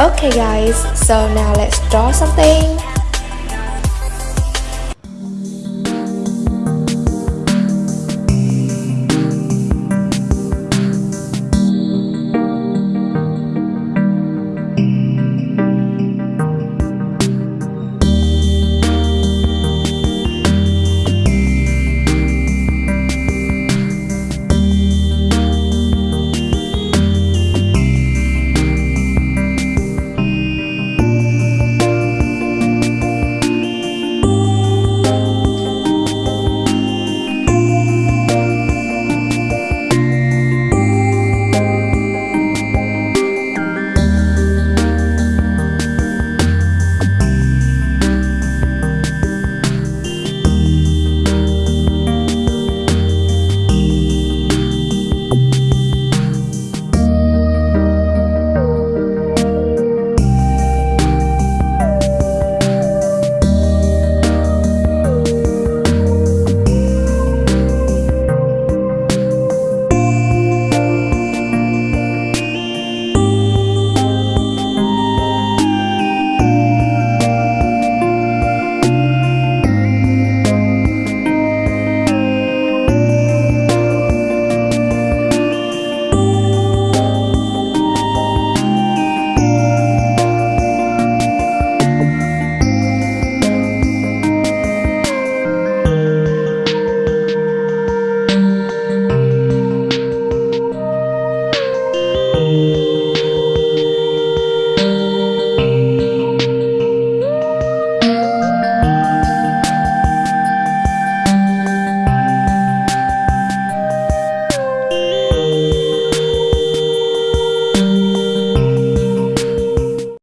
Okay guys, so now let's draw something.